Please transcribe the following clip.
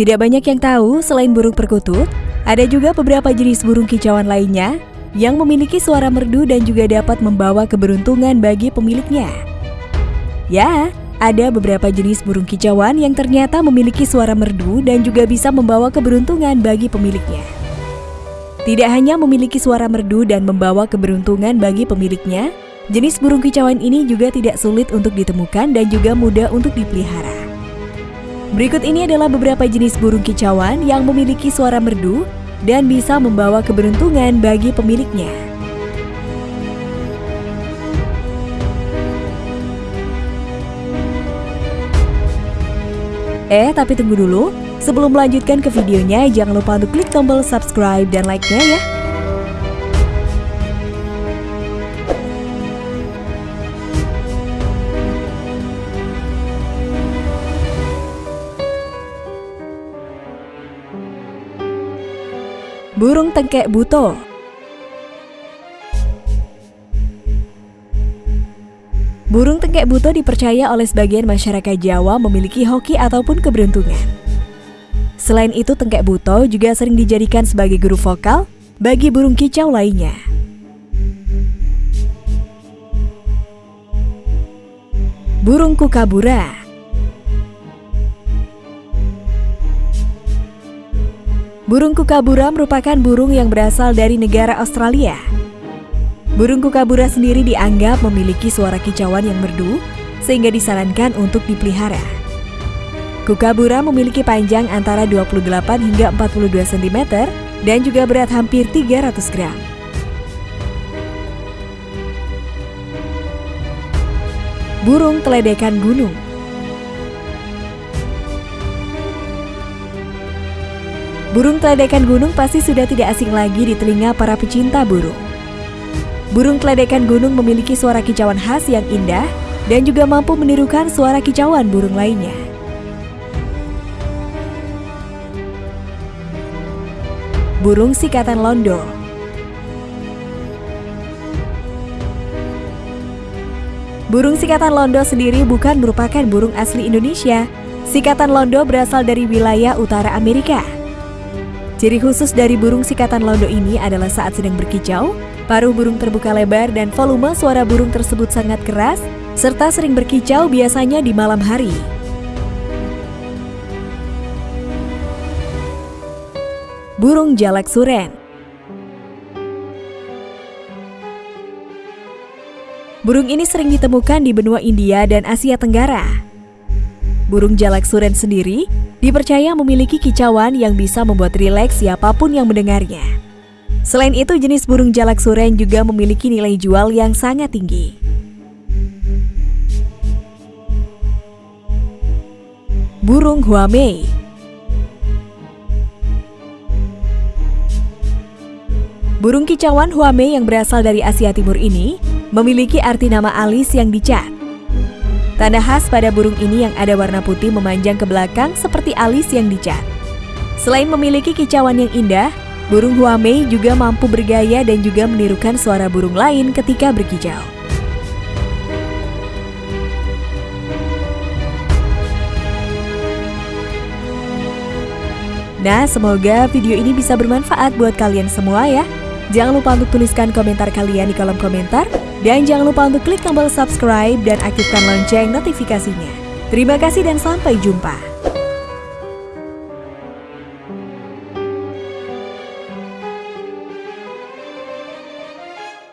Tidak banyak yang tahu, selain burung perkutut, ada juga beberapa jenis burung kicauan lainnya yang memiliki suara merdu dan juga dapat membawa keberuntungan bagi pemiliknya. Ya, ada beberapa jenis burung kicauan yang ternyata memiliki suara merdu dan juga bisa membawa keberuntungan bagi pemiliknya. Tidak hanya memiliki suara merdu dan membawa keberuntungan bagi pemiliknya, jenis burung kicauan ini juga tidak sulit untuk ditemukan dan juga mudah untuk dipelihara. Berikut ini adalah beberapa jenis burung kicauan yang memiliki suara merdu dan bisa membawa keberuntungan bagi pemiliknya. Eh, tapi tunggu dulu. Sebelum melanjutkan ke videonya, jangan lupa untuk klik tombol subscribe dan like-nya ya. Burung tengkek buto Burung tengkek buto dipercaya oleh sebagian masyarakat Jawa memiliki hoki ataupun keberuntungan. Selain itu, tengkek buto juga sering dijadikan sebagai guru vokal bagi burung kicau lainnya. Burung kukabura Burung kukabura merupakan burung yang berasal dari negara Australia. Burung kukabura sendiri dianggap memiliki suara kicauan yang merdu, sehingga disarankan untuk dipelihara. Kukabura memiliki panjang antara 28 hingga 42 cm dan juga berat hampir 300 gram. Burung teledekan gunung Burung teledekan gunung pasti sudah tidak asing lagi di telinga para pecinta burung. Burung teledekan gunung memiliki suara kicauan khas yang indah dan juga mampu menirukan suara kicauan burung lainnya. Burung sikatan londo Burung sikatan londo sendiri bukan merupakan burung asli Indonesia. Sikatan londo berasal dari wilayah utara Amerika. Ciri khusus dari burung sikatan londo ini adalah saat sedang berkicau, paruh burung terbuka lebar dan volume suara burung tersebut sangat keras, serta sering berkicau biasanya di malam hari. Burung jalak suren Burung ini sering ditemukan di benua India dan Asia Tenggara. Burung jalak suren sendiri dipercaya memiliki kicauan yang bisa membuat rileks siapa pun yang mendengarnya. Selain itu, jenis burung jalak suren juga memiliki nilai jual yang sangat tinggi. Burung Huamei Burung kicauan Huamei yang berasal dari Asia Timur ini memiliki arti nama alis yang dicat. Tanda khas pada burung ini yang ada warna putih memanjang ke belakang seperti alis yang dicat. Selain memiliki kicauan yang indah, burung huamei juga mampu bergaya dan juga menirukan suara burung lain ketika berkicau. Nah, semoga video ini bisa bermanfaat buat kalian semua ya. Jangan lupa untuk tuliskan komentar kalian di kolom komentar. Dan jangan lupa untuk klik tombol subscribe dan aktifkan lonceng notifikasinya. Terima kasih dan sampai jumpa.